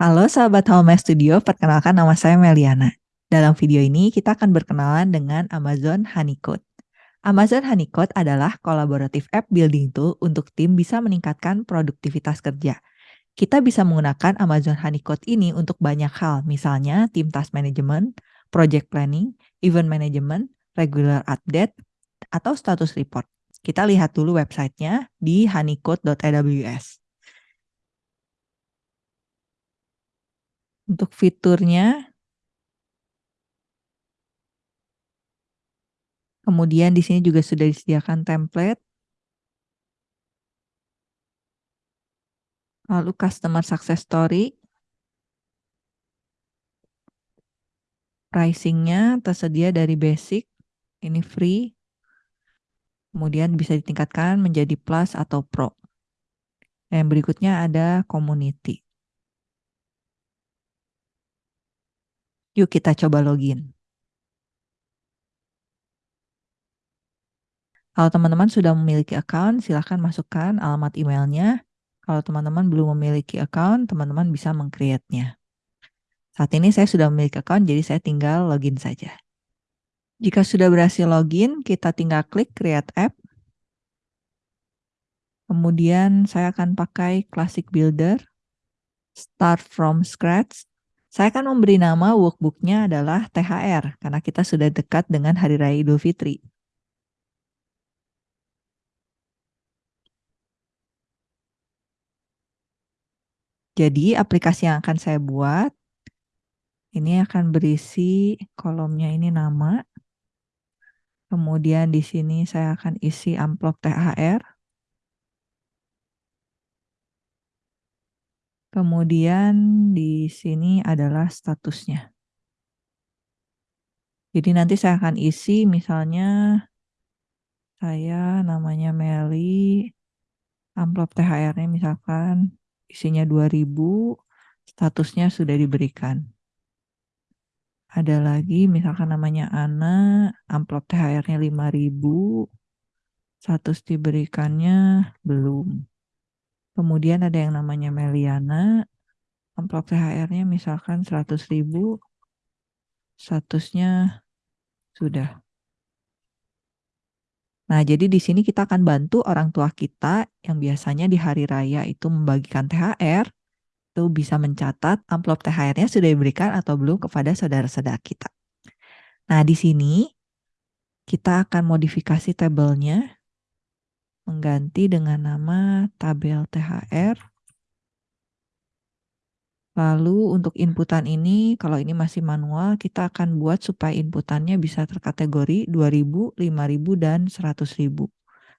Halo sahabat Home Studio, perkenalkan nama saya Meliana. Dalam video ini kita akan berkenalan dengan Amazon Honeycode. Amazon Honeycode adalah kolaboratif app building tool untuk tim bisa meningkatkan produktivitas kerja. Kita bisa menggunakan Amazon Honeycode ini untuk banyak hal, misalnya tim task management, project planning, event management, regular update, atau status report. Kita lihat dulu websitenya di honeycode.aws. Untuk fiturnya, kemudian di sini juga sudah disediakan template. Lalu customer success story. Pricingnya tersedia dari basic, ini free. Kemudian bisa ditingkatkan menjadi plus atau pro. Dan berikutnya ada community. Yuk kita coba login. Kalau teman-teman sudah memiliki account, silahkan masukkan alamat emailnya. Kalau teman-teman belum memiliki account, teman-teman bisa meng-create-nya. Saat ini saya sudah memiliki account, jadi saya tinggal login saja. Jika sudah berhasil login, kita tinggal klik Create App. Kemudian saya akan pakai Classic Builder, Start from Scratch, saya akan memberi nama workbooknya adalah THR, karena kita sudah dekat dengan Hari Raya Idul Fitri. Jadi aplikasi yang akan saya buat, ini akan berisi kolomnya ini nama. Kemudian di sini saya akan isi amplop THR. Kemudian di sini adalah statusnya. Jadi nanti saya akan isi misalnya saya namanya Meli, amplop THR-nya misalkan isinya 2000, statusnya sudah diberikan. Ada lagi misalkan namanya Ana, amplop THR-nya 5000, status diberikannya belum. Kemudian ada yang namanya Meliana, amplop THR-nya misalkan 100 ribu, statusnya sudah. Nah, jadi di sini kita akan bantu orang tua kita yang biasanya di hari raya itu membagikan THR, itu bisa mencatat amplop THR-nya sudah diberikan atau belum kepada saudara-saudara kita. Nah, di sini kita akan modifikasi tabelnya mengganti dengan nama tabel THR. Lalu untuk inputan ini, kalau ini masih manual, kita akan buat supaya inputannya bisa terkategori 2000, 5000, dan 100.000.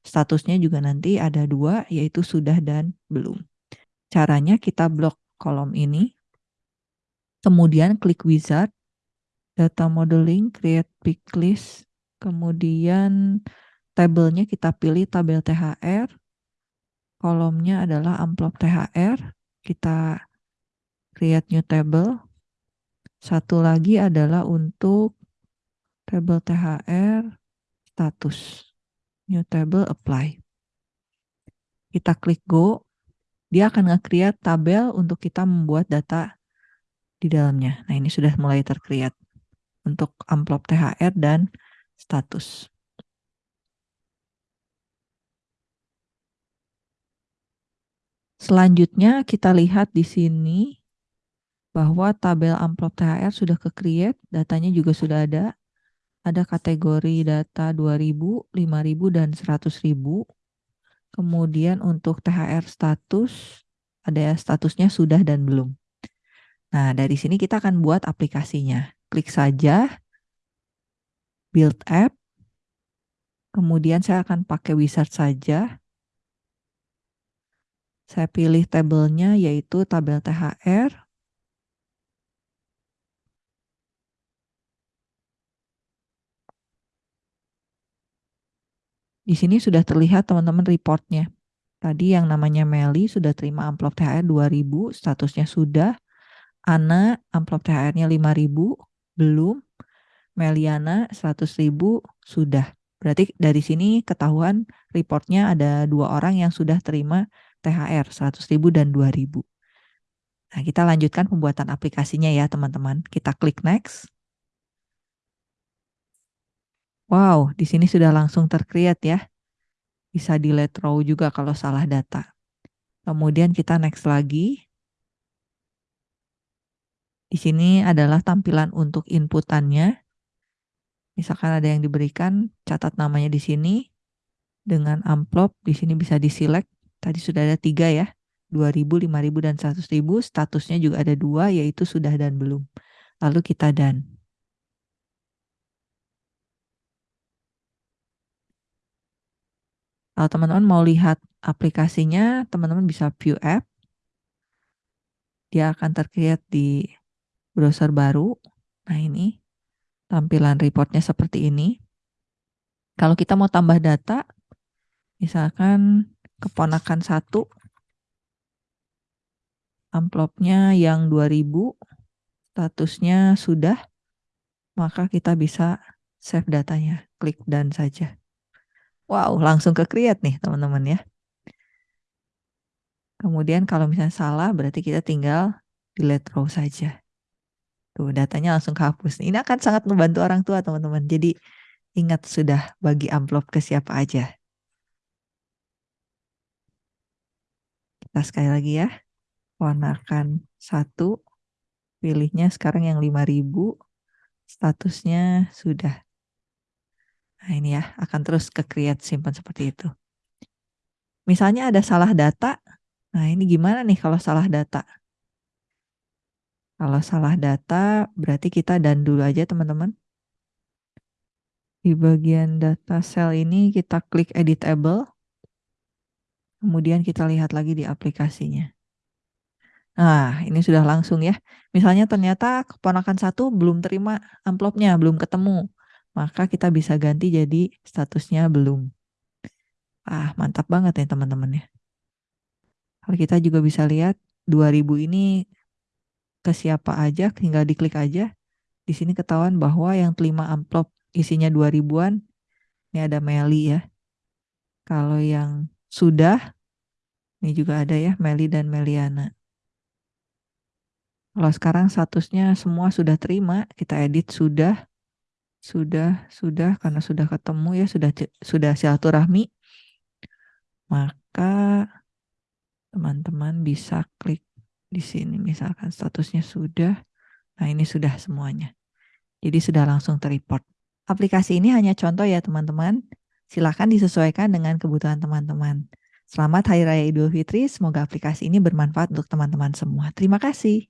Statusnya juga nanti ada dua, yaitu sudah dan belum. Caranya kita blok kolom ini, kemudian klik wizard, data modeling, create pick list, kemudian tabelnya kita pilih tabel THR, kolomnya adalah amplop THR, kita create new table. Satu lagi adalah untuk tabel THR status. New table apply. Kita klik go, dia akan nge-create tabel untuk kita membuat data di dalamnya. Nah ini sudah mulai terkreat untuk amplop THR dan status. Selanjutnya kita lihat di sini bahwa tabel amplop THR sudah ke-create, datanya juga sudah ada. Ada kategori data 2000, 5000, dan 100.000. Kemudian untuk THR status, ada statusnya sudah dan belum. Nah, dari sini kita akan buat aplikasinya. Klik saja, build app, kemudian saya akan pakai wizard saja. Saya pilih tabelnya yaitu tabel THR. Di sini sudah terlihat teman-teman reportnya. Tadi yang namanya Meli sudah terima amplop THR 2000, statusnya sudah. Ana amplop THR-nya 5000, belum. Meliana 100.000 sudah. Berarti dari sini ketahuan reportnya ada dua orang yang sudah terima THR 100.000 dan 2.000. Nah, kita lanjutkan pembuatan aplikasinya ya, teman-teman. Kita klik next. Wow, di sini sudah langsung tercreate ya. Bisa di let row juga kalau salah data. Kemudian kita next lagi. Di sini adalah tampilan untuk inputannya. Misalkan ada yang diberikan, catat namanya di sini. Dengan amplop, di sini bisa diselect. Tadi sudah ada tiga ya. 2000, 5000, dan 100.000. Statusnya juga ada dua, yaitu sudah dan belum. Lalu kita dan. Kalau teman-teman mau lihat aplikasinya, teman-teman bisa view app. Dia akan terkreat di browser baru. Nah ini tampilan reportnya seperti ini. Kalau kita mau tambah data, misalkan keponakan satu, amplopnya yang 2000, statusnya sudah, maka kita bisa save datanya. Klik dan saja. Wow, langsung ke create nih teman-teman ya. Kemudian kalau misalnya salah, berarti kita tinggal delete row saja. Tuh, datanya langsung kehapus. Ini akan sangat membantu orang tua, teman-teman. Jadi, ingat sudah bagi amplop ke siapa aja. Kita sekali lagi ya. Warnakan satu. Pilihnya sekarang yang 5000. Statusnya sudah. Nah, ini ya, akan terus ke create simpan seperti itu. Misalnya ada salah data. Nah, ini gimana nih kalau salah data? Kalau salah data, berarti kita dan dulu aja teman-teman. Di bagian data cell ini kita klik editable. Kemudian kita lihat lagi di aplikasinya. Nah, ini sudah langsung ya. Misalnya ternyata keponakan satu belum terima amplopnya, belum ketemu. Maka kita bisa ganti jadi statusnya belum. Ah, mantap banget ya teman-teman ya. Kalau kita juga bisa lihat 2000 ini ke siapa aja, tinggal diklik aja. Di sini ketahuan bahwa yang terima amplop isinya 2000-an, ini ada Meli ya. Kalau yang sudah, ini juga ada ya, Meli dan Meliana. Kalau sekarang statusnya semua sudah terima, kita edit sudah, sudah, sudah, karena sudah ketemu ya, sudah sudah silaturahmi, maka teman-teman bisa klik di sini misalkan statusnya sudah. Nah, ini sudah semuanya. Jadi sudah langsung terreport. Aplikasi ini hanya contoh ya teman-teman. Silakan disesuaikan dengan kebutuhan teman-teman. Selamat Hari Raya Idul Fitri. Semoga aplikasi ini bermanfaat untuk teman-teman semua. Terima kasih.